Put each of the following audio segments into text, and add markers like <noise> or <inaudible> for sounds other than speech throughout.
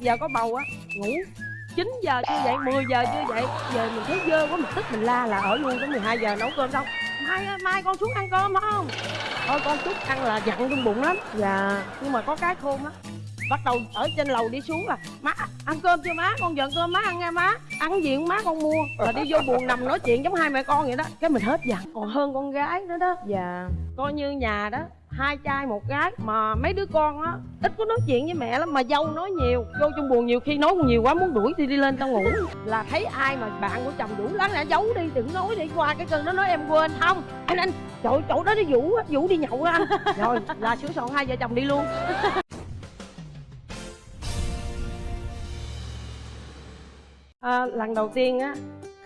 giờ có bầu á, ngủ. 9 giờ chưa dậy 10 giờ chưa dậy. Giờ mình thấy dơ quá, mình tức mình la là ở luôn tới 12 giờ nấu cơm xong. Mai mai con xuống ăn cơm không? Thôi con chút ăn là giận trong bụng lắm. Dạ nhưng mà có cái khôn á. Bắt đầu ở trên lầu đi xuống là, má, ăn cơm chưa má? Con giận cơm má ăn nha má. Ăn gì má con mua? Là đi vô buồn nằm nói chuyện giống hai mẹ con vậy đó. Cái mình hết giận. Còn hơn con gái nữa đó. Dạ coi như nhà đó hai trai một gái. Mà mấy đứa con á ít có nói chuyện với mẹ lắm mà dâu nói nhiều. Vô trong buồn nhiều khi nói nhiều quá muốn đuổi thì đi lên tao ngủ. Là thấy ai mà bạn của chồng vũ lắng lại giấu đi đừng nói đi. Qua cái cơn đó nói em quên. Không anh anh chỗ chỗ đó nó vũ á vũ đi nhậu á anh. <laughs> Rồi là sửa soạn hai vợ chồng đi luôn. <laughs> À, lần đầu tiên á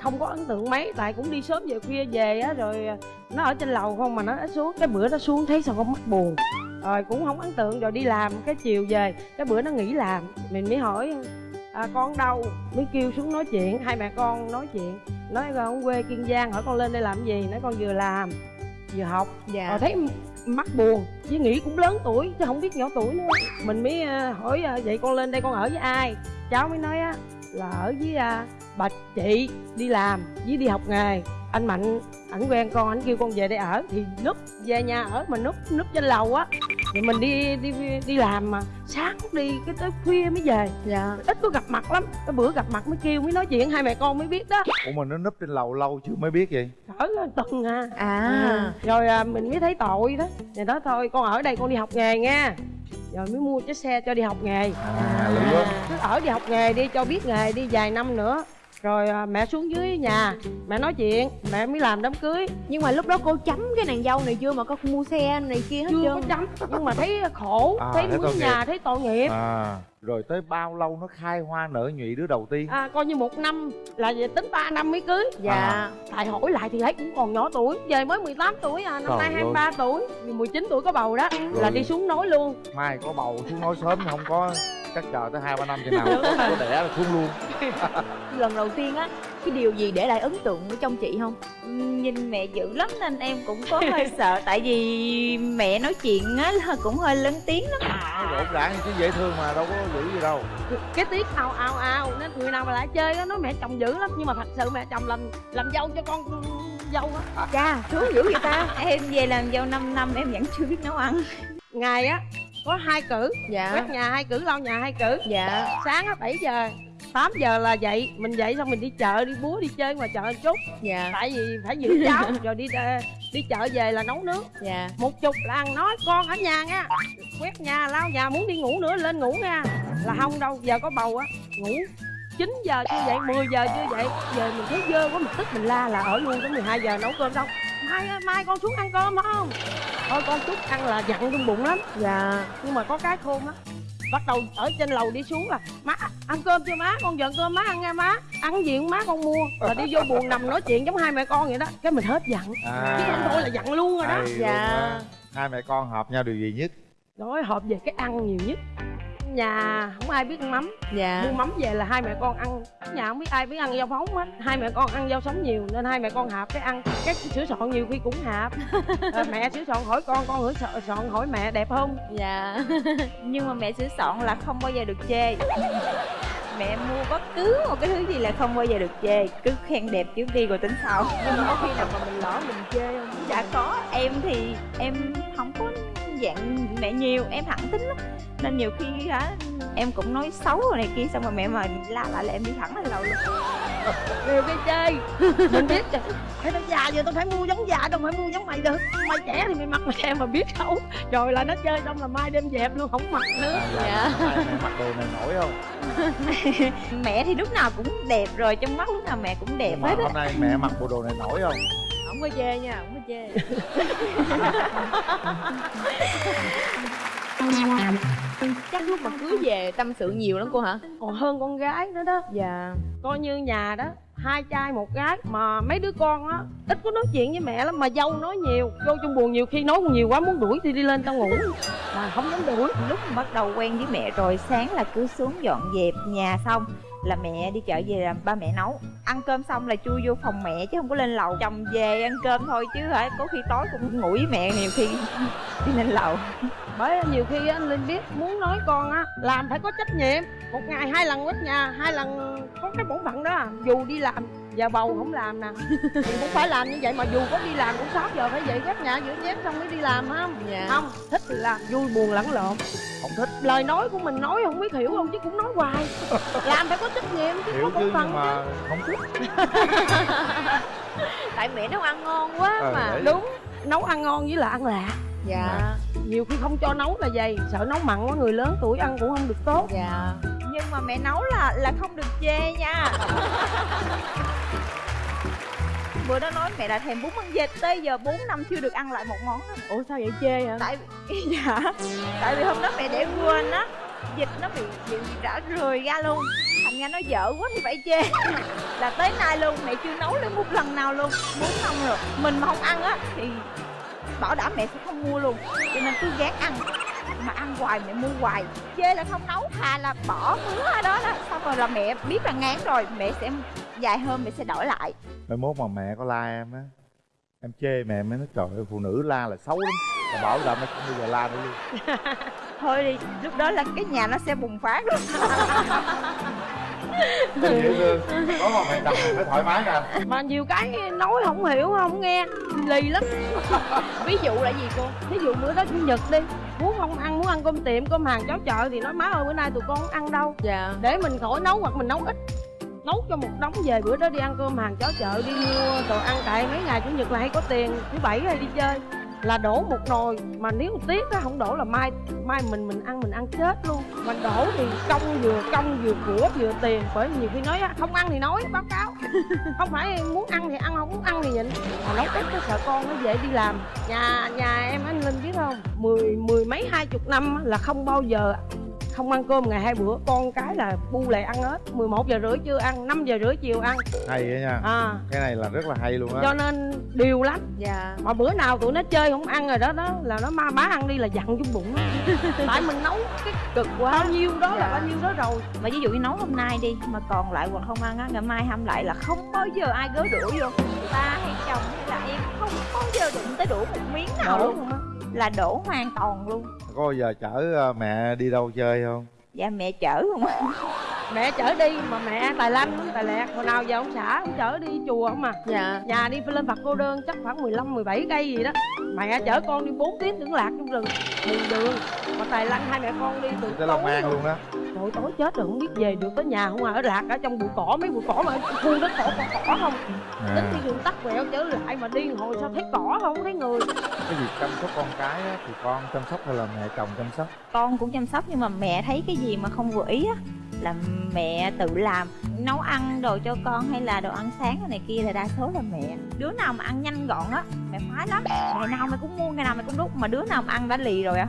không có ấn tượng mấy tại cũng đi sớm về khuya về á rồi nó ở trên lầu không mà nó xuống. Cái bữa nó xuống thấy sao con mắt buồn. Rồi cũng không ấn tượng rồi đi làm cái chiều về cái bữa nó nghỉ làm. Mình mới hỏi à, con đâu? Mới kêu xuống nói chuyện hai mẹ con nói chuyện. Nói con quê kiên giang hỏi con lên đây làm gì? Nói con vừa làm vừa học. Dạ. rồi thấy mắt buồn với nghĩ cũng lớn tuổi chứ không biết nhỏ tuổi nữa. Mình mới à, hỏi à, vậy con lên đây con ở với ai? Cháu mới nói á là ở với à, bà chị đi làm với đi học nghề. Anh mạnh ảnh quen con ảnh kêu con về đây ở. Thì núp về nhà ở mà núp núp trên lầu á thì mình đi đi đi làm mà sáng đi cái tới khuya mới về. Dạ. Ít có gặp mặt lắm. Cái bữa gặp mặt mới kêu mới nói chuyện hai mẹ con mới biết đó. Ủa mà nó núp trên lầu lâu chưa mới biết vậy? Ở tuần à. À. Ừ. rồi à, mình mới thấy tội đó. Thì đó thôi con ở đây con đi học nghề nha. Rồi mới mua chiếc xe cho đi học nghề. À, à, cứ ở đi học nghề đi cho biết nghề đi vài năm nữa rồi à, mẹ xuống dưới nhà mẹ nói chuyện mẹ mới làm đám cưới. Nhưng mà lúc đó cô chấm cái nàng dâu này chưa mà con mua xe này kia hết chưa có chấm. Nhưng mà thấy khổ à, thấy mướn nhà thấy tội nghiệp. À rồi tới bao lâu nó khai hoa nở nhụy đứa đầu tiên? À coi như một năm là về tính 3 năm mới cưới. Dạ. À. tại hỏi lại thì thấy cũng còn nhỏ tuổi về mới 18 tuổi à năm Trời nay 23 ơi. tuổi. 19 tuổi có bầu đó rồi. là đi xuống nói luôn. Mai có bầu xuống nói sớm không có chắc chờ tới hai ba năm chừng nào có đẻ là xuống luôn. <laughs> Lần đầu tiên á cái điều gì để lại ấn tượng ở trong chị không? Nhìn mẹ dữ lắm nên em cũng có hơi <laughs> sợ tại vì mẹ nói chuyện á cũng hơi lớn tiếng lắm. À, rộn ràng chứ dễ thương mà đâu có dữ gì đâu. Cái tiếng ào ào ào nên người nào mà lại chơi á nói mẹ chồng dữ lắm. Nhưng mà thật sự mẹ chồng làm làm dâu cho con dâu á. Cha sướng dữ vậy ta. <laughs> Em về làm dâu 5 năm em vẫn chưa biết nấu ăn. Ngày á có hai cử. Dạ. Quét nhà hai cử lau nhà hai cử. Dạ. Sáng á bảy giờ 8 giờ là dậy. Mình dậy xong mình đi chợ đi búa đi chơi ngoài chợ chút. Dạ. Tại vì phải giữ <laughs> cháu. Rồi đi ờ, đi chợ về là nấu nước. Dạ. Một chục là ăn. Nói con ở nhà nha. Quét nhà lau nhà muốn đi ngủ nữa lên ngủ nha. Là không đâu giờ có bầu á. Ngủ. 9 giờ chưa dậy 10 giờ chưa dậy. Giờ mình thấy dơ quá mình tức mình la là ở luôn tới 12 giờ nấu cơm xong mai mai con xuống ăn cơm không thôi con chút ăn là giận trong bụng lắm. Dạ. Nhưng mà có cái khôn á bắt đầu ở trên lầu đi xuống là má ăn cơm chưa má? Con giận cơm má ăn nha má. Ăn gì má con mua? Là đi vô <laughs> buồn nằm nói chuyện giống hai mẹ con vậy đó. Cái mình hết giận. À, chứ không thôi là giận luôn rồi đó. Dạ. hai mẹ con hợp nhau điều gì nhất? Nói hợp về cái ăn nhiều nhất nhà không ai biết ăn mắm. Dạ. Mua mắm về là hai mẹ con ăn. Nhà không biết ai biết ăn rau phóng hết. Hai mẹ con ăn rau sống nhiều nên hai mẹ con hạp cái ăn. Cái sữa soạn nhiều khi cũng hạp. <laughs> À, mẹ sữa soạn hỏi con con sữa soạn hỏi mẹ đẹp không? Dạ. <laughs> Nhưng mà mẹ sữa soạn là không bao giờ được chê. Mẹ mua bất cứ một cái thứ gì là không bao giờ được chê. Cứ khen đẹp trước đi rồi tính sau. Nhưng mà có khi nào mà mình lỡ mình chê không? Dạ có. Em thì em không có dạng mẹ nhiều em thẳng tính lắm. Nên nhiều khi hả em cũng nói xấu rồi này kia xong rồi mẹ mà la lại là em đi thẳng lên lầu luôn. <laughs> Nhiều cái chơi <laughs> mình biết trời phải tao già giờ tao phải mua giống già đâu phải mua giống mày được. Mày trẻ thì mày mặc mày em mà biết xấu rồi là nó chơi xong là mai đem dẹp luôn không mặc nữa. À, dạ. mẹ mặc đồ này nổi không? <laughs> Mẹ thì lúc nào cũng đẹp rồi trong mắt lúc nào mẹ cũng đẹp mà hết hôm nay mẹ mặc bộ đồ này nổi không không có chê nha không có chê. <laughs> Chắc lúc mà cưới về tâm sự nhiều lắm cô hả? Còn hơn con gái nữa đó. Dạ. Coi như nhà đó hai trai một gái mà mấy đứa con á ít có nói chuyện với mẹ lắm mà dâu nói nhiều. Vô trong buồn nhiều khi nói nhiều quá muốn đuổi thì đi lên tao ngủ. Mà không dám đuổi. Lúc mà bắt đầu quen với mẹ rồi sáng là cứ xuống dọn dẹp nhà xong là mẹ đi chợ về là ba mẹ nấu. Ăn cơm xong là chui vô phòng mẹ chứ không có lên lầu. Chồng về ăn cơm thôi chứ hả? Có khi tối cũng ngủ với mẹ nhiều khi <laughs> đi lên lầu. Bởi nhiều khi á, linh biết muốn nói con á làm phải có trách nhiệm. Một ngày hai lần quét nhà hai lần có cái bổn phận đó à. dù đi làm giờ bầu không làm nè. <laughs> Thì cũng phải làm như vậy mà dù có đi làm cũng 6 giờ phải dậy quét nhà rửa chén xong mới đi làm không? Dạ. Không thích thì làm vui buồn lẫn lộn. Không thích. Lời nói của mình nói không biết hiểu không chứ cũng nói hoài. <laughs> Làm phải có trách nhiệm chứ hiểu có chứ bổn phận mà không thích. <laughs> Tại mẹ nấu ăn ngon quá Ờ, mà. đấy. đúng nấu ăn ngon với là ăn lạ dạ. Nhiều khi không cho nấu là vậy sợ nấu mặn quá người lớn tuổi ăn cũng không được tốt. Dạ nhưng mà mẹ nấu là là không được chê nha. Bữa đó nói mẹ đã thèm bún ăn vịt tới giờ 4 năm chưa được ăn lại một món đó. ủa sao vậy chê hả tại <laughs> dạ tại vì hôm đó mẹ để quên á vịt nó bị bị đã rời ra luôn. Thành ra nó dở quá thì phải chê. Là tới nay luôn mẹ chưa nấu lên một lần nào luôn. Bốn năm rồi mình mà không ăn á thì bảo đảm mẹ sẽ không mua luôn. Cho nên cứ gán ăn mà ăn hoài mẹ mua hoài. Chê là không nấu thà là bỏ mứa ở đó là xong rồi là mẹ biết là ngán rồi mẹ sẽ dài hơn mẹ sẽ đổi lại. Mai mốt mà mẹ có la em á em chê mẹ mới nói trời ơi phụ nữ la là xấu lắm. Là bảo đảm nó không bao giờ la nữa luôn. <laughs> Thôi đi lúc đó là cái nhà nó sẽ bùng phát luôn. <laughs> Dễ thương. Có một mẹ chồng thì mới thoải mái nè. Mà nhiều cái nói không hiểu không nghe lì lắm. <laughs> Ví dụ là gì cô? Ví dụ bữa đó chủ nhật đi muốn không ăn muốn ăn cơm tiệm cơm hàng cháo chợ thì nói má ơi bữa nay tụi con không ăn đâu? Dạ. Để mình khỏi nấu hoặc mình nấu ít. Nấu cho một đống về bữa đó đi ăn cơm hàng cháo chợ đi mua đồ ăn tại mấy ngày chủ nhật là hay có tiền thứ bảy hay đi chơi là đổ một nồi. Mà nếu tiết á không đổ là mai mai mình mình ăn mình ăn chết luôn. Mà đổ thì công vừa công vừa của vừa tiền. Bởi nhiều khi nói á, không ăn thì nói báo cáo. <laughs> Không phải muốn ăn thì ăn không muốn ăn thì nhịn. Mà nấu ít cái sợ con nó dễ đi làm. Nhà nhà em anh linh biết không? Mười mười mấy hai chục năm là không bao giờ không ăn cơm ngày hai bữa. Con cái là bu lại ăn hết. 11 giờ rưỡi chưa ăn 5 giờ rưỡi chiều ăn. Hay đó nha. À. Cái này là rất là hay luôn á. Cho nên điều lắm. Dạ. Mà bữa nào tụi nó chơi không ăn rồi đó đó là nó ma bá ăn đi là dặn trong bụng á. <laughs> Tại mình nấu cái cực quá. Bao nhiêu đó là Dạ. bao nhiêu đó rồi. Mà ví dụ như nấu hôm nay đi mà còn lại hoặc không ăn á ngày mai hâm lại là không bao giờ ai gớ đũa vô. Ba hay chồng hay là em không bao giờ đụng tới đũa một miếng nào đổ luôn á là đổ hoàn toàn luôn. Có bao giờ chở ờ, mẹ đi đâu chơi không? Dạ mẹ chở không mẹ chở đi mà mẹ tài lanh tài lẹt. Hồi nào giờ ông xã ông chở đi chùa không à dạ. Nhà đi lên Phật cô đơn chắc khoảng 15 17 cây gì đó. Mẹ chở con đi 4 tiếng tưởng lạc trong rừng đường đường. Mà tài lanh hai mẹ con đi từ tối An rồi. luôn đó. Trời tối chết rồi không biết về được tới nhà không à. Ở lạc ở trong bụi cỏ mấy bụi cỏ mà khu đất cỏ cỏ, cỏ không? Đến à, khi đường tắt quẹo trở lại mà đi hồi sao thấy cỏ không thấy người. Cái việc chăm sóc con cái á, thì con chăm sóc hay là mẹ chồng chăm sóc? Con cũng chăm sóc nhưng mà mẹ thấy cái gì mà không vừa ý á là mẹ tự làm nấu ăn đồ cho con hay là đồ ăn sáng này kia là đa số là mẹ. Đứa nào mà ăn nhanh gọn á mẹ khoái lắm. Ngày nào mày cũng mua ngày nào mày cũng đút mà đứa nào mà ăn đã lì rồi á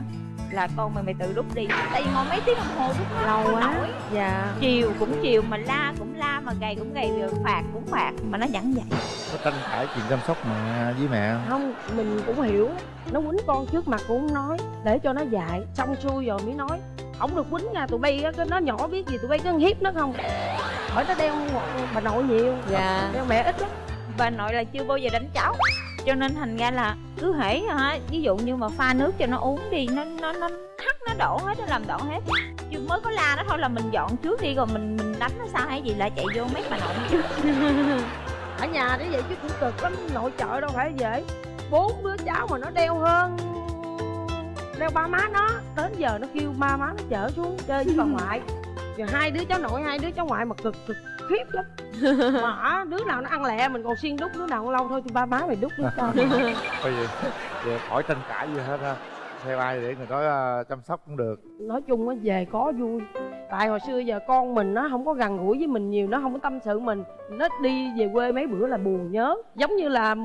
là con mày mày tự đút đi. Tại vì ngồi mấy tiếng đồng hồ đút nó lâu quá. nổi. Dạ. Chiều cũng chiều mà la cũng la mà gầy cũng gầy rồi phạt cũng phạt mà nó vẫn vậy. Có tranh cãi chuyện chăm sóc mẹ với mẹ không? không mình cũng hiểu. Nó quýnh con trước mặt cũng không nói để cho nó dạy xong xuôi rồi mới nói không được quýnh nha tụi bay á nó nhỏ biết gì tụi bay cứ hiếp nó không? Hỏi nó đeo bà nội nhiều. Dạ. Đeo mẹ ít lắm. Bà nội là chưa bao giờ đánh cháu. Cho nên thành ra là cứ hễ hả ví dụ như mà pha nước cho nó uống đi nó nó nó hắt nó đổ hết nó làm đổ hết. Chứ mới có la nó thôi là mình dọn trước đi rồi mình mình đánh nó sao hay gì lại chạy vô mấy bà nội chứ <laughs> ở nhà để vậy chứ cũng cực lắm nội trợ đâu phải dễ. Bốn đứa cháu mà nó đeo hơn đeo ba má nó đến giờ nó kêu ba má nó chở xuống chơi với bà <laughs> ngoại. Rồi hai đứa cháu nội hai đứa cháu ngoại mà cực cực khiếp lắm. <laughs> Mà đứa nào nó ăn lẹ mình còn xiên đút đứa nào lâu thôi thì ba má mày đút đi cho. Thôi vậy, vậy khỏi tranh cãi gì hết ha. Theo ai để người đó ờ, chăm sóc cũng được. Nói chung á về có vui. Tại hồi xưa giờ con mình nó không có gần gũi với mình nhiều nó không có tâm sự mình. Nó đi về quê mấy bữa là buồn nhớ. Giống như là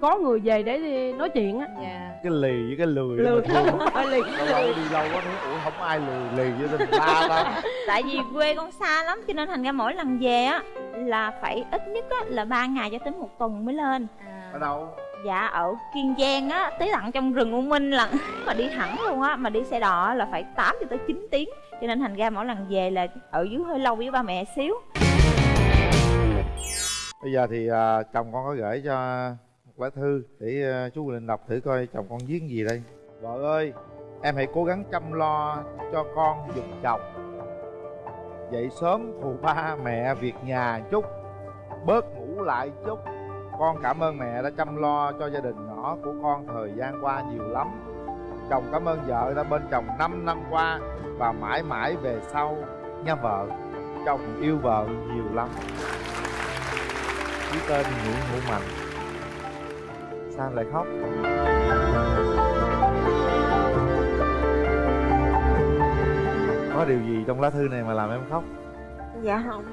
có người về để đi nói chuyện á. Dạ. Cái lì với cái lười lười phải lì lâu lâu đi lâu quá thấy ủa không ai lười lì với mình la ta tại vì quê con xa lắm cho nên thành ra mỗi lần về á là phải ít nhất á là ba ngày cho tới một tuần mới lên. Ở đâu? Dạ ở kiên giang á tới tận trong rừng u minh là <laughs> mà đi thẳng luôn á mà đi xe đò là phải 8 cho tới 9 tiếng. Cho nên thành ra mỗi lần về là ở dưới hơi lâu với ba mẹ xíu. Bây giờ thì ờ, chồng con có gửi cho quả lá thư để ờ, chú Quỳnh Linh đọc thử coi chồng con viết gì đây. Vợ ơi, em hãy cố gắng chăm lo cho con giùm chồng. Dậy sớm phụ ba mẹ việc nhà chút, bớt ngủ lại chút. Con cảm ơn mẹ đã chăm lo cho gia đình nhỏ của con thời gian qua nhiều lắm. Chồng cảm ơn vợ đã bên chồng 5 năm qua và mãi mãi về sau nha vợ. Chồng yêu vợ nhiều lắm. Ký tên Nguyễn Hữu Mạnh sao em lại khóc? Có điều gì trong lá thư này mà làm em khóc? Dạ không.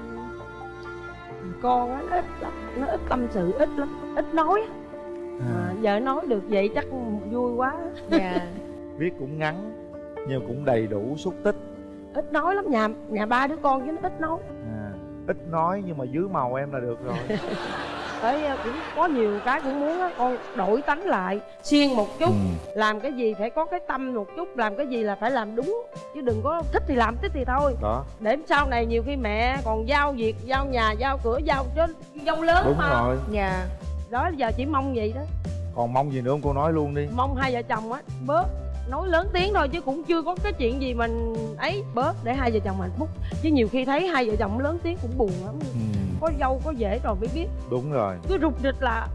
Con á nó ít lắm nó ít tâm sự ít lắm ít nói. Á. à, giờ nói được vậy chắc vui quá. Dạ. <laughs> Viết cũng ngắn nhưng cũng đầy đủ xúc tích. Ít nói lắm nhà nhà ba đứa con chứ nó ít nói. À, ít nói nhưng mà dưới màu em là được rồi <laughs> tới ờ, cũng có nhiều cái cũng muốn á con đổi tánh lại siêng một chút ừ. làm cái gì phải có cái tâm một chút làm cái gì là phải làm đúng chứ đừng có thích thì làm thích thì thôi. Đó. Để sau này nhiều khi mẹ còn giao việc giao nhà giao cửa giao cho dâu lớn đúng mà. rồi. Dạ. Đó giờ chỉ mong vậy đó. Còn mong gì nữa không cô nói luôn đi. Mong hai vợ chồng á bớt nói lớn tiếng thôi chứ cũng chưa có cái chuyện gì mình ấy bớt để hai vợ chồng hạnh phúc. Chứ nhiều khi thấy hai vợ chồng lớn tiếng cũng buồn lắm. Ừ, có dâu có dễ rồi mới biết. Đúng rồi. Cứ rụt rịch là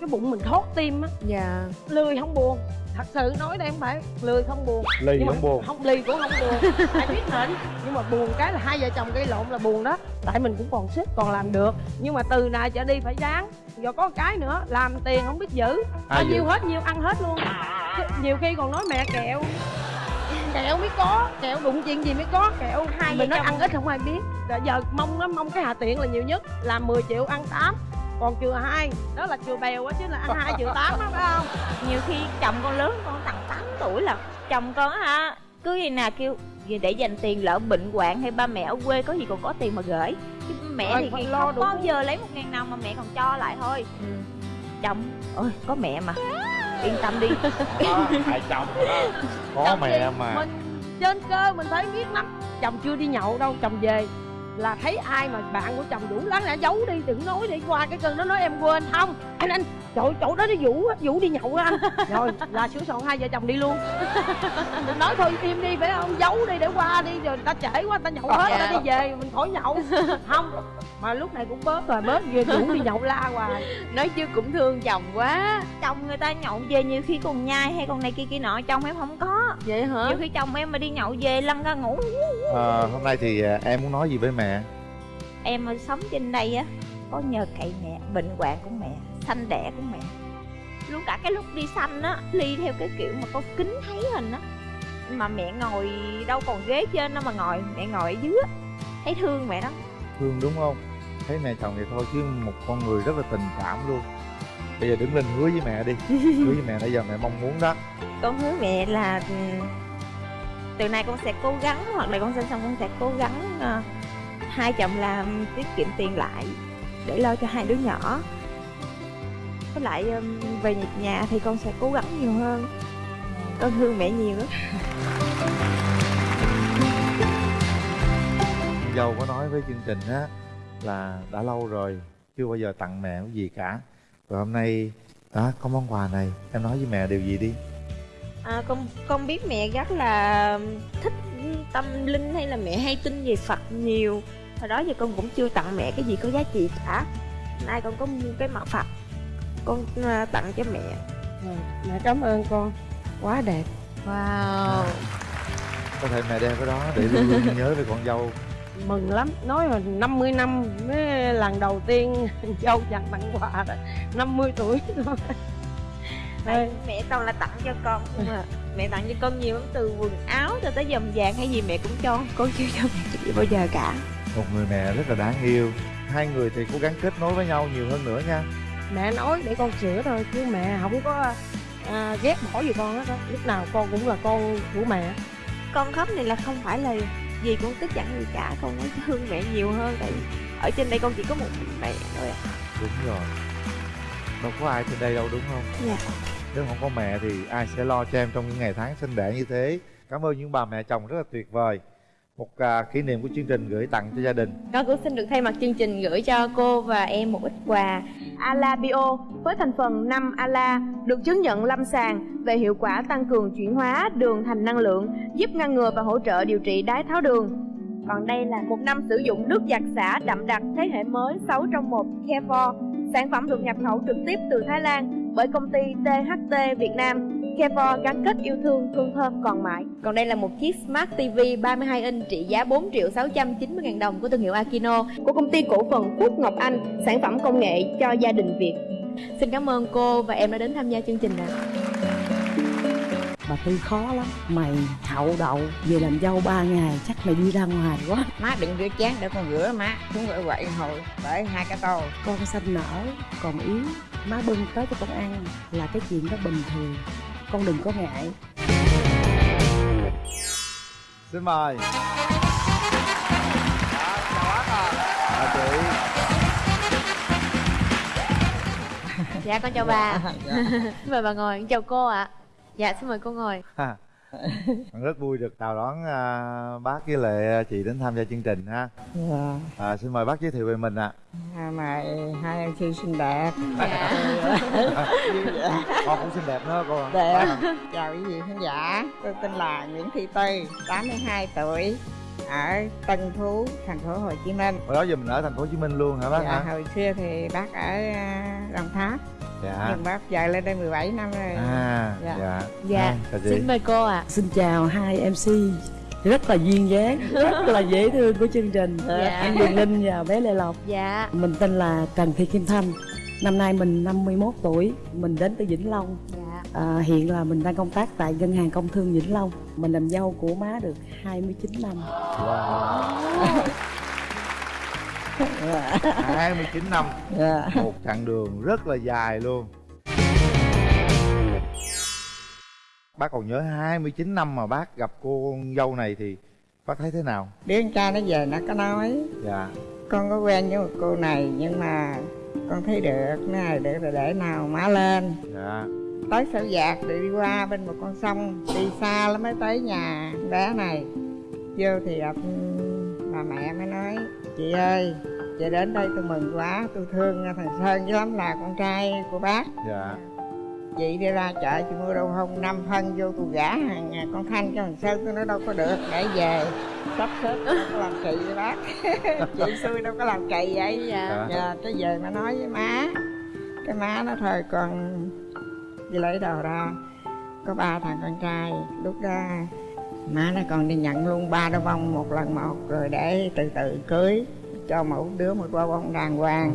cái bụng mình thoát tim á. Dạ. Lười không buồn. Thật sự nói đây không phải lười không buồn. Lì nhưng không mà buồn. không lì cũng không buồn. <laughs> Ai biết hển nhưng mà buồn cái là hai vợ chồng gây lộn là buồn đó. Tại mình cũng còn sức còn làm được. Nhưng mà từ nay trở đi phải ráng giờ có cái nữa làm tiền không biết giữ. Bao nhiêu hết nhiêu ăn hết luôn. Nhiều khi còn nói mẹ kẹo kẹo mới có kẹo đụng chuyện gì mới có kẹo Hai mình nói ăn ít không ai biết. Rồi giờ mong nó mong cái hà tiện là nhiều nhất làm 10 triệu ăn 8 còn chừa hai đó là chừa bèo á chứ là ăn hai chừa tám á phải không? Nhiều khi chồng con lớn con tầm 8 tuổi là chồng con á hả cứ gì nào kêu "Vì để dành tiền lỡ bệnh hoạn hay ba mẹ ở quê có gì còn có tiền mà gửi. Chứ mẹ Rồi, thì không lo đủ. bao giờ lấy một ngàn nào mà mẹ còn cho lại thôi. Ừ. chồng ơi có mẹ mà yên tâm đi. Đó, hai chồng đó. có mẹ gì? mà. Mình trên cơ mình thấy biết lắm. Chồng chưa đi nhậu đâu chồng về là thấy ai mà bạn của chồng đủ lắng đã giấu đi đừng nói đi qua cái cơn nó nói em quên. Không anh anh chỗ chỗ đó nó vũ á, vũ đi nhậu á anh. <laughs> Rồi là sửa soạn hai vợ chồng đi luôn. Mình <laughs> nói thôi im đi phải không? Giấu đi để qua đi rồi ta trễ quá ta nhậu hết ta đi về mình khỏi nhậu. <laughs> Không mà lúc này cũng bớt rồi bớt về vũ đi nhậu la hoài. Nói chứ cũng thương chồng quá. Chồng người ta nhậu về nhiều khi còn nhai hay còn này kia kia nọ chồng em không có. Vậy hả? Nhiều khi chồng em mà đi nhậu về lăn ra ngủ Ờ, hôm nay thì à, em muốn nói gì với mẹ? Em mà sống trên đây á có nhờ cậy mẹ bệnh hoạn của mẹ sanh đẻ của mẹ. Luôn cả cái lúc đi sanh á ly theo cái kiểu mà có kính thấy hình á. Mà mẹ ngồi đâu còn ghế trên đâu mà ngồi mẹ ngồi ở dưới á. Thấy thương mẹ đó. Thương đúng không? Thấy mẹ chồng vậy thôi chứ một con người rất là tình cảm luôn. Bây giờ đứng lên hứa với mẹ đi. <laughs> Hứa với mẹ nãy giờ mẹ mong muốn đó. Con hứa mẹ là ừ, từ nay con sẽ cố gắng hoặc là con sinh xong con sẽ cố gắng ờ, hai chồng làm tiết kiệm tiền lại để lo cho hai đứa nhỏ với lại ừm, về nhà thì con sẽ cố gắng nhiều hơn. Con thương mẹ nhiều lắm. Dâu có nói với chương trình á là đã lâu rồi chưa bao giờ tặng mẹ cái gì cả. Rồi hôm nay đó có món quà này em nói với mẹ điều gì đi? À, con con biết mẹ rất là thích tâm linh hay là mẹ hay tin về phật nhiều. Hồi đó giờ con cũng chưa tặng mẹ cái gì có giá trị cả. Nay con có mua cái mặt phật con à, tặng cho mẹ. Mẹ cảm ơn con. Quá đẹp. Wow. Có thể mẹ đeo cái đó để luôn luôn nhớ về con dâu. <laughs> Mừng lắm. Nói rồi 50 năm mới lần đầu tiên <laughs> dâu dành tặng quà đó 50 tuổi <laughs> thôi. Mẹ toàn là tặng cho con không à. Mẹ tặng cho con nhiều lắm từ quần áo cho tới vòng vàng hay gì mẹ cũng cho. Con chưa cho mẹ gì bao giờ cả. Một người mẹ rất là đáng yêu. Hai người thì cố gắng kết nối với nhau nhiều hơn nữa nha mẹ nói để con sửa thôi chứ mẹ không có à, ghét bỏ gì con hết đó lúc nào con cũng là con của mẹ. Con khóc này là không phải là gì cũng tức giận gì cả con nói thương mẹ nhiều hơn tại vì ở trên đây con chỉ có một mình mẹ thôi à. đúng rồi. Đâu có ai trên đây đâu đúng không? Dạ. nếu không có mẹ thì ai sẽ lo cho em trong những ngày tháng sinh đẻ như thế? Cảm ơn những bà mẹ chồng rất là tuyệt vời một à, kỷ niệm của chương trình gửi tặng cho gia đình Con cũng xin được thay mặt chương trình gửi cho cô và em một ít quà Ala Bio với thành phần 5 Ala được chứng nhận lâm sàng về hiệu quả tăng cường chuyển hóa đường thành năng lượng, giúp ngăn ngừa và hỗ trợ điều trị đái tháo đường. Còn đây là một năm sử dụng nước giặt xả đậm đặc thế hệ mới 6 trong 1 Care Sản phẩm được nhập khẩu trực tiếp từ Thái Lan bởi công ty THT Việt Nam. Care gắn kết yêu thương, hương thơm còn mãi. Còn đây là một chiếc Smart TV 32 inch trị giá 4 triệu 690 ngàn đồng của thương hiệu Akino của công ty cổ phần Phúc Ngọc Anh, sản phẩm công nghệ cho gia đình Việt. Xin cảm ơn cô và em đã đến tham gia chương trình ạ. bà tư khó lắm mày hậu đậu về làm dâu ba ngày chắc mày đi ra ngoài quá má đừng rửa chén để con rửa má chúng gọi quậy hồi bởi hai cái tô con xanh nở còn yếu má bưng tới cho con ăn là cái chuyện đó bình thường con đừng có ngại. Xin mời. À, chị Dạ con chào bà. <laughs> Dạ. Mời bà ngồi, chào cô ạ. Dạ xin mời cô ngồi <laughs> rất vui được chào đón à, bác với lại chị đến tham gia chương trình ha dạ. à, xin mời bác giới thiệu về mình ạ à. mày hai em sư xinh đẹp dạ. con cũng xinh đẹp nữa cô đẹp chào quý vị khán giả tôi tên là nguyễn thị tư 82 tuổi ở Tân Phú, thành phố Hồ Chí Minh. Hồi đó giờ mình ở thành phố Hồ Chí Minh luôn hả bác dạ, hả? hồi xưa thì bác ở uh, Đồng Tháp. Dạ. Nhưng bác giờ lên đây 17 năm rồi. À, dạ. Dạ. dạ. À, xin mời cô ạ. À. Xin chào hai MC rất là duyên dáng rất là dễ thương của chương trình dạ. anh Điền Linh và bé Lê Lộc dạ mình tên là Trần Thị Kim Thanh năm nay mình 51 tuổi mình đến từ Vĩnh Long dạ. à, hiện là mình đang công tác tại ngân hàng công thương Vĩnh Long mình làm dâu của má được 29 năm wow. <laughs> 29 năm. Dạ. một chặng đường rất là dài luôn Bác còn nhớ 29 năm mà bác gặp cô con dâu này thì bác thấy thế nào? Đứa con trai nó về nó có nói Dạ Con có quen với một cô này nhưng mà con thấy được này để để, để nào má lên Dạ Tới sở dạc để đi qua bên một con sông Đi xa lắm mới tới nhà bé này Vô thì gặp bà mẹ mới nói Chị ơi chị đến đây tôi mừng quá tôi thương thằng sơn chứ lắm là con trai của bác. Dạ. Chị đi ra chợ chị mua đâu không năm phân vô tôi gả hàng con thanh cho thằng sơn tôi nói đâu có được để về. Sắp xếp có làm kỳ với bác. <laughs> Chị xui đâu có làm kỳ vậy. Dạ. dạ. Cái về mà nói với má cái má nó thôi con đi lấy đồ ra. Có ba thằng con trai lúc đó má nó còn đi nhận luôn ba đôi bông một lần một rồi để từ từ cưới cho mỗi đứa một qua bông đàng hoàng.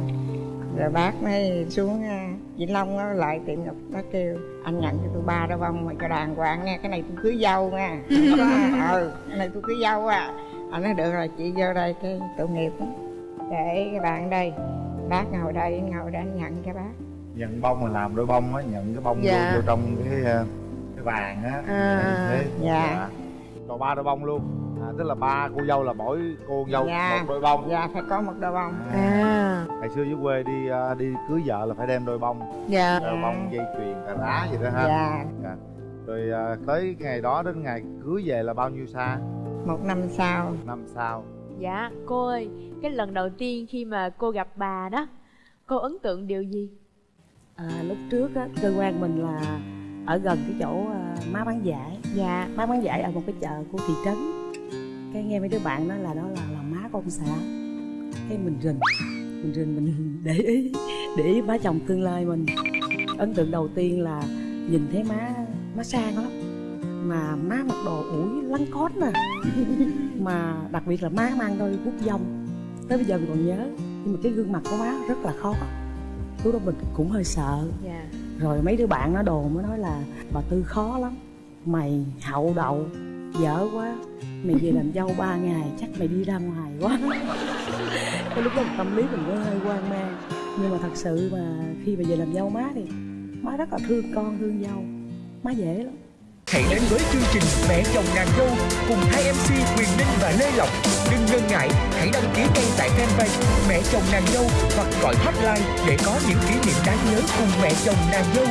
Rồi bác mới xuống à, vĩnh long nó lại tiệm ngọc nó kêu anh nhận cho tôi ba đôi bông mà cho đàng hoàng nha cái này tôi cưới dâu nha. <laughs> Ừ cái này tôi cưới dâu à. Anh nói được rồi chị vô đây cái tội nghiệp đó. để cái bạn đây bác ngồi đây ngồi đây nhận cho bác. Nhận bông mà làm đôi bông á nhận cái bông dạ. vô, vô trong cái à, cái vàng á. À, Thế, dạ. dạ cho ba đôi bông luôn. À, tức là ba cô dâu là mỗi cô dâu dạ. một đôi bông. Dạ phải có một đôi bông. À. à. ngày xưa dưới quê đi uh, đi cưới vợ là phải đem đôi bông. Dạ. Đôi bông dây chuyền cà rá gì đó ha. Dạ, dạ. rồi uh, tới ngày đó đến ngày cưới về là bao nhiêu xa? Một năm sau. Năm sau. Dạ cô ơi cái lần đầu tiên khi mà cô gặp bà đó cô ấn tượng điều gì? À, lúc trước á cơ quan mình là ở gần cái chỗ uh, má bán giải dạ. Má bán giải ở một cái chợ của thị trấn. Cái nghe mấy đứa bạn nói là đó là là má con xã. Cái mình rình mình rình mình <laughs> để ý để ý má chồng tương lai mình. Ấn tượng đầu tiên là nhìn thấy má má sang lắm. Mà má mặc đồ ủi lắng cốt nè. <laughs> Mà đặc biệt là má mang đôi bút dông. Tới bây giờ mình còn nhớ nhưng mà cái gương mặt của má rất là khó. Lúc đó mình cũng hơi sợ. Yeah. Rồi mấy đứa bạn nó đồ mới nói là bà tư khó lắm, mày hậu đậu, dở quá, mày về làm dâu ba ngày, chắc mày đi ra ngoài quá. <laughs> Cái lúc đó tâm lý mình cũng hơi hoang mang. Nhưng mà thật sự mà khi mà về làm dâu má thì má rất là thương con, thương dâu, má dễ lắm. Hãy đến với chương trình Mẹ chồng nàng dâu cùng hai MC Quyền Linh và Lê Lộc. Đừng ngần ngại, hãy đăng ký ngay tại fanpage Mẹ chồng nàng dâu hoặc gọi hotline để có những kỷ niệm đáng nhớ cùng mẹ chồng nàng dâu.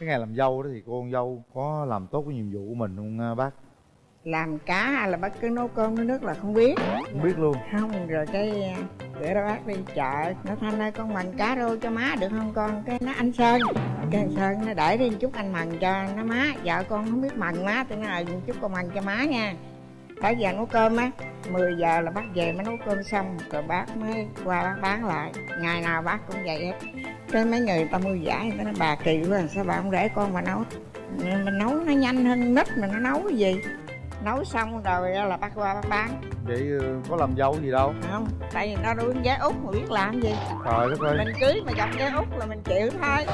cái ngày làm dâu đó thì cô con dâu có làm tốt cái nhiệm vụ của mình không bác làm cá hay là bất cứ nấu cơm nấu nước là không biết không biết luôn không rồi cái để đó bác đi. Chợ nó thanh ơi con mần cá rô cho má được không con? Cái nó anh sơn. Cái anh sơn nó để đi chút anh mần cho nó má. Vợ con không biết mần má tôi nói là chút con mần cho má nha. Tới giờ nấu cơm á 10 giờ là bác về mới nấu cơm xong. Rồi bác mới qua bác bán lại. Ngày nào bác cũng vậy hết. Cái mấy người ta mua giải người ta nói bà kỳ quá, sao bà không để con mà nấu? Mình nấu nó nhanh hơn nít mà nó nấu cái gì? Nấu xong rồi là bác qua bác bán. Vậy ờ, có làm dâu gì đâu. Không tại vì nó nuôi gái út mà biết làm gì. Trời đất ơi. Mình cưới mà chồng gái út là mình chịu thôi.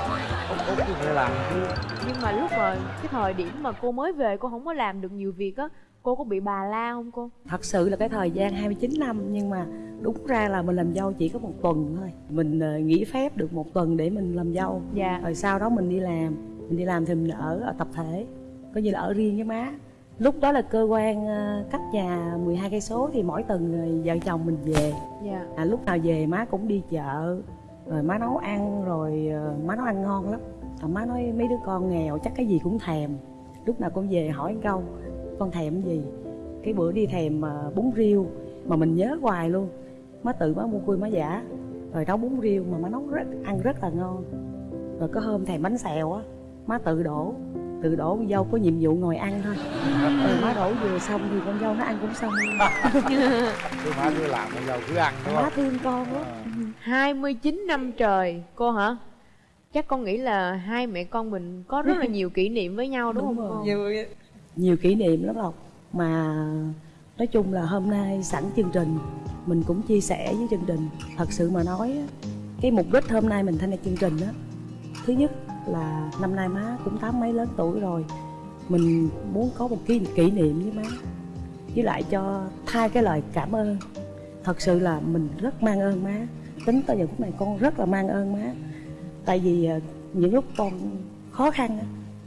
Út út thì phải làm chứ. Nhưng mà lúc mà cái thời điểm mà cô mới về cô không có làm được nhiều việc á cô có bị bà la không cô? Thật sự là cái thời gian 29 năm nhưng mà đúng ra là mình làm dâu chỉ có một tuần thôi. Mình ờ, nghỉ phép được một tuần để mình làm dâu. Dạ. Rồi sau đó mình đi làm. Mình đi làm thì mình ở, ở tập thể coi như là ở riêng với má lúc đó là cơ quan ờ, cách nhà 12 cây số thì mỗi tuần vợ chồng mình về. Dạ. À, lúc nào về má cũng đi chợ rồi má nấu ăn rồi ờ, má nấu ăn ngon lắm. À, má nói mấy đứa con nghèo chắc cái gì cũng thèm. Lúc nào con về hỏi câu con thèm cái gì? Cái bữa đi thèm ờ, bún riêu mà mình nhớ hoài luôn. Má tự má mua cui má giả rồi nấu bún riêu mà má nấu rất ăn rất là ngon. Rồi có hôm thèm bánh xèo á má tự đổ tự đổ con dâu có nhiệm vụ ngồi ăn thôi. Rồi má đổ vừa xong thì con dâu nó ăn cũng xong. Cứ má cứ làm con dâu cứ ăn đúng má thương con lắm. 29 năm trời cô hả? Chắc con nghĩ là hai mẹ con mình có rất là nhiều kỷ niệm với nhau đúng, Đúng không rồi. cô? vui nhiều kỷ niệm lắm Lộc. Mà nói chung là hôm nay sẵn chương trình mình cũng chia sẻ với chương trình. Thật sự mà nói á, cái mục đích hôm nay mình tham gia chương trình á thứ nhất là năm nay má cũng tám mấy lớn tuổi rồi. Mình muốn có một cái kỷ niệm với má, với lại cho thay cái lời cảm ơn. Thật sự là mình rất mang ơn má. Tính tới giờ phút này con rất là mang ơn má. Tại vì ờ, những lúc con khó khăn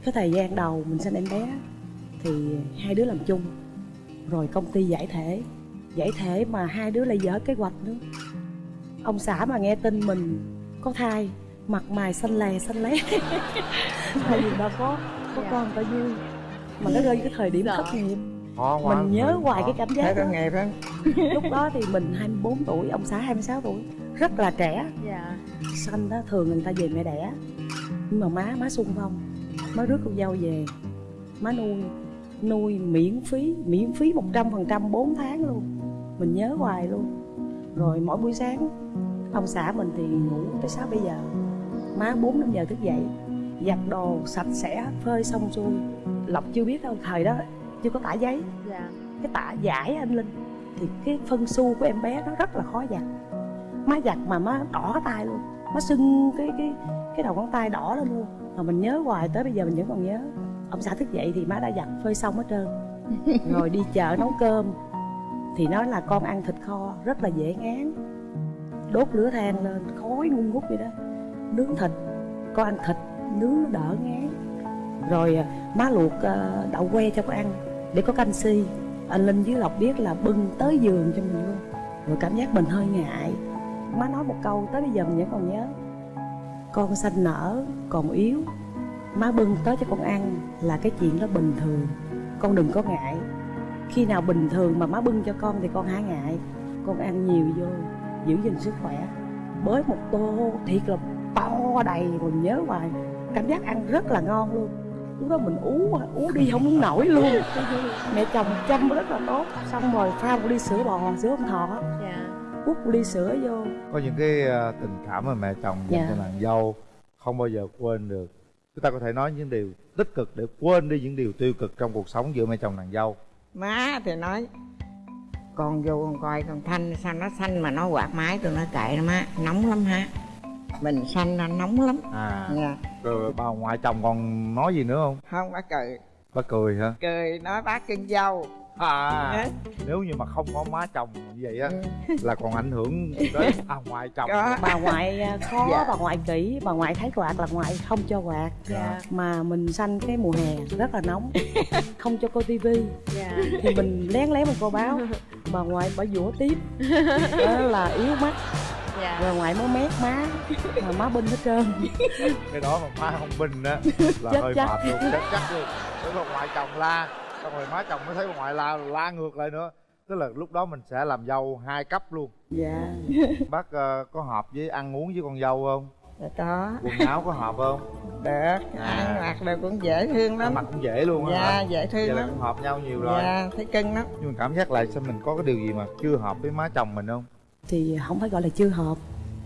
cái thời gian đầu mình sinh em bé thì hai đứa làm chung, rồi công ty giải thể giải thể mà hai đứa lại dở kế hoạch nữa. Ông xã mà nghe tin mình có thai mặt mày xanh lè xanh lé <laughs> tại vì đâu có có con bao nhiêu mà nó rơi cái thời điểm thất nghiệp. Khó quá. Mình nhớ hoài cái cảm giác có đó. nghiệp không? <laughs> Lúc đó thì mình 24 tuổi ông xã 26 tuổi. Rất là trẻ. Dạ. Sanh đó thường người ta về mẹ đẻ. Nhưng mà má má sung phong. Má rước con dâu về. Má nuôi nuôi miễn phí miễn phí một trăm phần trăm bốn tháng luôn. Mình nhớ hoài luôn. Rồi mỗi buổi sáng ông xã mình thì ngủ tới sáu bây giờ má bốn năm giờ thức dậy giặt đồ sạch sẽ phơi xong xuôi. Lộc chưa biết đâu thời đó chưa có tả giấy. Dạ. Cái tả giải anh linh thì cái phân su của em bé nó rất là khó giặt. Má giặt mà má đỏ tay luôn má sưng cái cái cái đầu ngón tay đỏ lên luôn. Mà mình nhớ hoài tới bây giờ mình vẫn còn nhớ. Ông xã thức dậy thì má đã giặt phơi xong hết trơn. <laughs> Rồi đi chợ nấu cơm thì nói là con ăn thịt kho rất là dễ ngán. Đốt lửa than lên khói ngun ngút vậy đó nướng thịt. Con ăn thịt, nướng nó đỡ ngán. Rồi à, má luộc à, đậu que cho con ăn để có canxi. Anh linh với lộc biết là bưng tới giường cho mình luôn. Rồi cảm giác mình hơi ngại. Má nói một câu tới bây giờ mình vẫn còn nhớ. Con sanh nở, còn yếu. Má bưng tới cho con ăn là cái chuyện đó bình thường. Con đừng có ngại. Khi nào bình thường mà má bưng cho con thì con há ngại. Con ăn nhiều vô, giữ gìn sức khỏe. Bới một tô thiệt là to đầy mình nhớ hoài. Cảm giác ăn rất là ngon luôn. Lúc đó mình ú ú đi không nổi luôn. Mẹ chồng chăm rất là tốt. Xong rồi pha một ly sữa bò sữa ông thọ. Dạ. Hút một ly sữa vô. Có những cái ờ, tình cảm mà mẹ chồng dành Dạ. cho nàng dâu không bao giờ quên được. Chúng ta có thể nói những điều tích cực để quên đi những điều tiêu cực trong cuộc sống giữa mẹ chồng nàng dâu. Má thì nói con vô con coi con thanh sao nó xanh mà nó quạt máy tôi nói kệ nó má nóng lắm ha mình xanh nó nóng lắm. À. Nha rồi bà ngoại chồng còn nói gì nữa không? Không bác cười. Bà cười hả? Cười nói bác cưng dâu. À. Nhớ. nếu như mà không có má chồng như vậy á Ừ. là còn ảnh hưởng đến à ngoại chồng. Bà ngoại à, khó Dạ. bà ngoại kỹ bà ngoại thấy quạt là ngoại không cho quạt. Dạ. Mà mình sanh cái mùa hè rất là nóng <laughs> không cho coi tivi dạ. Thì mình lén lén mình coi báo bà ngoại bà dũa tiếp. <laughs> Đó là yếu mắt dạ. Rồi ngoại mới mét má mà má binh hết trơn. <laughs> Cái đó mà má không bình á <laughs> là Chết hơi chắc. mệt luôn. <laughs> Chết chắc luôn. Nếu mà ngoại chồng la xong rồi má chồng mới thấy bà ngoại la la ngược lại nữa. Tức là lúc đó mình sẽ làm dâu hai cấp luôn. Dạ. Bác uh, có hợp với ăn uống với con dâu không? Dạ có. Quần áo có hợp không? Được. Ăn mặc đều cũng dễ thương lắm. Ăn mặc cũng dễ luôn á dạ hả? dễ thương vậy là lắm. cũng hợp nhau nhiều rồi. Dạ thấy cưng lắm. Nhưng mà cảm giác lại sao mình có cái điều gì mà chưa hợp với má chồng mình không thì không phải gọi là chưa hợp.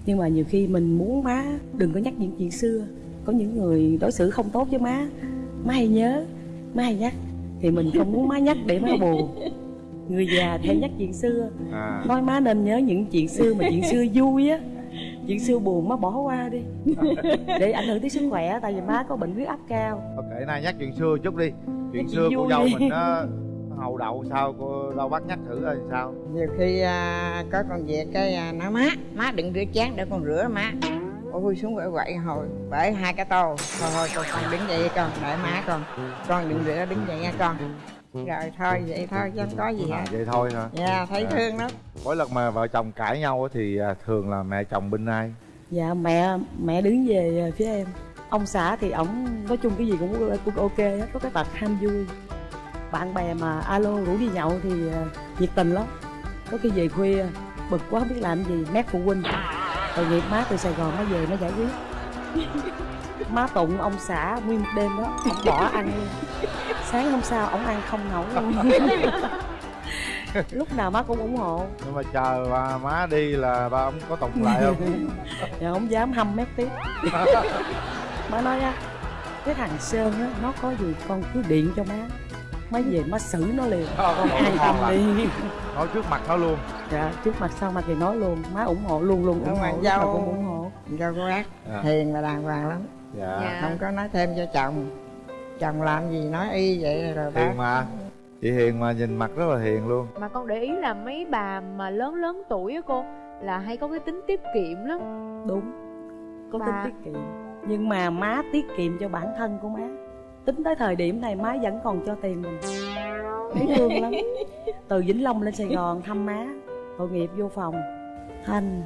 Nhưng mà nhiều khi mình muốn má đừng có nhắc những chuyện xưa. Có những người đối xử không tốt với má má hay nhớ má hay nhắc. Thì mình không muốn má nhắc để má buồn. Người già thì hay nhắc chuyện xưa. À. Nói má nên nhớ những chuyện xưa mà chuyện xưa vui á. Chuyện xưa buồn má bỏ qua đi. <laughs> Để ảnh hưởng tới sức khỏe tại vì má có bệnh huyết áp cao. Kệ nay nhắc chuyện xưa chút đi. Chuyện xưa chuyện cô vui. dâu mình hầu đậu sao? Cô đâu bác nhắc thử coi sao. Nhiều khi à, có con việc cái à, nói má má đừng rửa chén để con rửa má. Ôi xuống quậy quậy hồi bởi hai cái tô. Thôi thôi con, con đứng dậy con đợi má con. Con đừng rửa đứng dậy nha con. Rồi thôi vậy thôi chứ không có gì à, hết. vậy thôi hả? Dạ thấy À. thương lắm. mỗi lần mà vợ chồng cãi nhau á thì à, thường là mẹ chồng bên ai? Dạ mẹ mẹ đứng về phía em. Ông xã thì ổng nói chung cái gì cũng cũng ok hết có cái tật ham vui bạn bè mà alo rủ đi nhậu thì ờ, nhiệt tình lắm. Có khi về khuya bực quá không biết làm gì mét phụ huynh. Tội nghiệp má từ sài gòn nó về nó giải quyết. Má tụng ông xã nguyên một đêm đó ông bỏ ăn luôn. Sáng hôm sau ổng ăn không nổi luôn. Lúc nào má cũng ủng hộ. Nhưng mà chờ bà má đi là ba ông có tụng lại không? <laughs> Dạ không dám hâm mép tiếp. <laughs> Má nói á cái thằng sơn á nó có gì con cứ điện cho má má về má xử nó liền. Ờ, an tâm đi. nói trước mặt nó luôn. Dạ trước mặt sau mặt thì nói luôn. Má ủng hộ luôn luôn ủng hộ dâu. cũng ủng hộ. Dâu có bác à. hiền và đàng hoàng lắm. Dạ. Dạ. không có nói thêm cho chồng. Chồng làm gì nói y vậy rồi bác. Hiền mà. Chị hiền mà nhìn mặt rất là hiền luôn. Mà con để ý là mấy bà mà lớn lớn tuổi á cô là hay có cái tính tiết kiệm lắm. Đúng. Có Bà- tính tiết kiệm. Nhưng mà má tiết kiệm cho bản thân của má tính tới thời điểm này má vẫn còn cho tiền mình. Thấy thương lắm. <laughs> Từ vĩnh long lên sài gòn thăm má tội nghiệp vô phòng. Thanh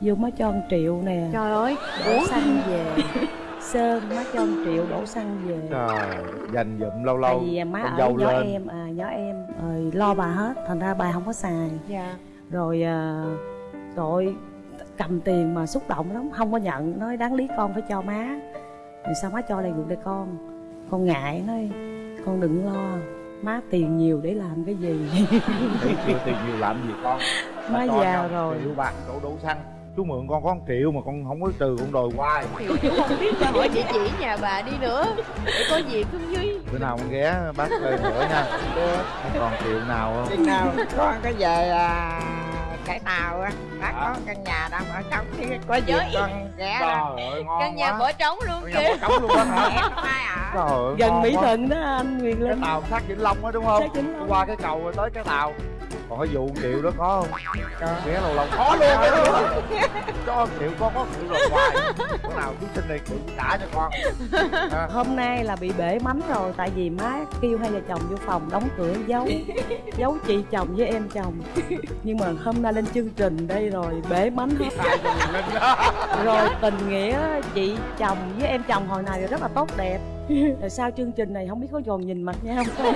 vô má cho 1 triệu nè. Trời ơi đổ xăng về. <laughs> Sơn má cho 1 triệu đổ xăng về. Trời dành dụm lâu tại lâu vì má con ở dâu nhỏ lên. em à nhỏ em. Rồi lo bà hết thành ra bà không có xài. Dạ. Rồi à, rồi cầm tiền mà xúc động lắm không có nhận. Nói đáng lý con phải cho má. Rồi sao má cho lại được đây con con ngại nói con đừng lo má tiền nhiều để làm cái gì? <laughs> Tiền nhiều làm gì con? Má cho già rồi. Triệu bạc đổ đổ xăng. Chú mượn con có 1 triệu mà con không có trừ con đòi hoài. Chú không biết qua hỏi địa chỉ nhà bà đi nữa. Để có dịp không duy bữa nào con ghé bác ơi nữa nha. Còn triệu nào không? Nào con có về à, cái tàu á. Bác Hả? có căn nhà đang ở trong thì có dịp con ghé đó. Trời ơi ngon căn nhà bỏ trống luôn kìa. nhà bỏ trống luôn á hả? Trời gần mỹ thuận đó anh quyền cái linh tàu sát vĩnh long á đúng không? Qua cái cầu rồi tới cái tàu còn cái vụ triệu đó có không? Ghé lâu lâu. Có luôn. <laughs> Cho triệu con có triệu rồi hoài. Bữa nào chú sinh này triệu trả cho con. Ha. <laughs> hôm nay là bị bể mắm rồi tại vì má kêu hai vợ chồng vô phòng đóng cửa giấu giấu chị chồng với em chồng. Nhưng mà hôm nay lên chương trình đây rồi bể mắm hết. Rồi tình nghĩa chị chồng với em chồng hồi này rất là tốt đẹp <laughs> rồi sau chương trình này không biết có còn nhìn mặt nhau không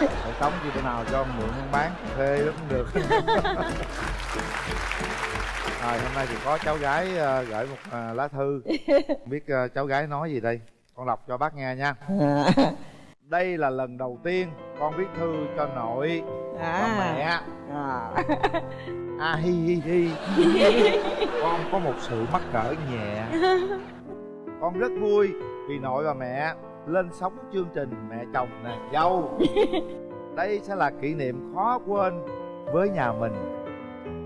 Để sống gì bữa nào cho mượn con bán thuê cũng được. <laughs> Rồi hôm nay thì có cháu gái ờ, gửi một ờ, lá thư. Không biết ờ, cháu gái nói gì đây? Con đọc cho bác nghe nha. <laughs> Đây là lần đầu tiên con viết thư cho nội và mẹ. À. à hi hi hi. Con có một sự mắc cỡ nhẹ. Con rất vui vì nội và mẹ lên sóng chương trình mẹ chồng nàng dâu. <laughs> Đây sẽ là kỷ niệm khó quên với nhà mình.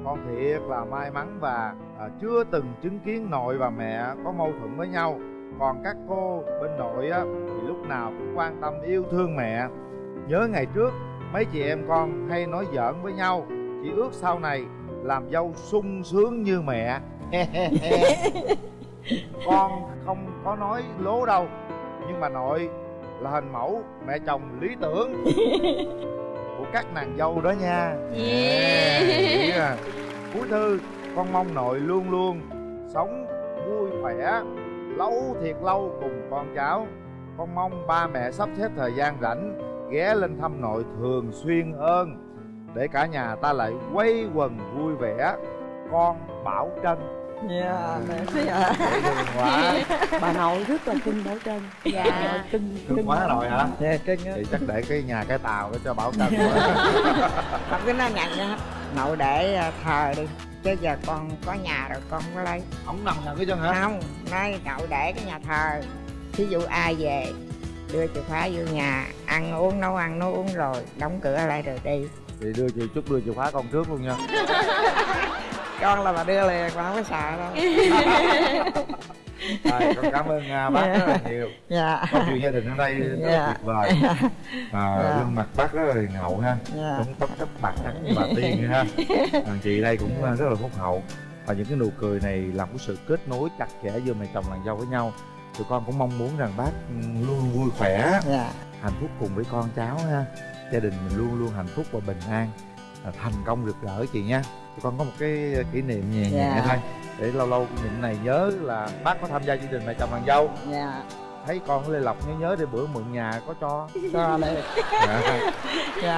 Con thiệt là may mắn và à, chưa từng chứng kiến nội và mẹ có mâu thuẫn với nhau. Còn các cô bên nội á thì lúc nào cũng quan tâm yêu thương mẹ. Nhớ ngày trước mấy chị em con hay nói giỡn với nhau chỉ ước sau này làm dâu sung sướng như mẹ <laughs> <laughs> con không có nói lố đâu nhưng mà nội là hình mẫu mẹ chồng lý tưởng của các nàng dâu đó nha Yeah. À. cuối thư con mong nội luôn luôn sống vui khỏe lâu thiệt lâu cùng con cháu con mong ba mẹ sắp xếp thời gian rảnh ghé lên thăm nội thường xuyên hơn để cả nhà ta lại quây quần vui vẻ con bảo trân dạ mẹ thấy ạ dễ thương quá. Bà nội rất là cưng bảo trân Dạ. Nội cưng cưng quá rồi hả? Dạ cưng á. Thì chắc để cái nhà cái tàu đó cho bảo trân quá con cứ nói nhận nha nội để à, thờ đi. Chứ giờ con có nhà rồi con không có lấy. Ổng nằm nhà cái chân hả? Không nói cậu để cái nhà thờ. Thí dụ ai về đưa chìa khóa vô nhà ăn uống nấu ăn nấu uống rồi đóng cửa lại rồi đi. Thì đưa chị chút đưa chìa khóa con trước luôn nha <laughs> con là bà đưa liền con không có sợ đâu. <laughs> Rồi con cảm ơn à, bác rất là nhiều. Dạ. Câu chuyện gia đình ở đây rất là Dạ. tuyệt vời. À, Dạ. gương mặt bác rất là hiền hậu ha. Dạ. Đúng tóc cấp bạc trắng như bà tiên ha. <laughs> Thằng chị đây cũng à, rất là phúc hậu. Và những cái nụ cười này làm cái sự kết nối chặt chẽ giữa mẹ chồng nàng dâu với nhau. Tụi con cũng mong muốn rằng bác ừ, luôn vui khỏe. Dạ. Hạnh phúc cùng với con cháu ha. Gia đình mình luôn luôn hạnh phúc và bình an. Thành công rực rỡ chị nha con có một cái kỷ niệm nhẹ nhẹ Dạ. thôi. Để lâu lâu những này nhớ là bác có tham gia chương trình mẹ chồng nàng dâu. Dạ. Thấy con lê lộc nhớ nhớ để bữa mượn nhà có cho. Cho đây dạ. dạ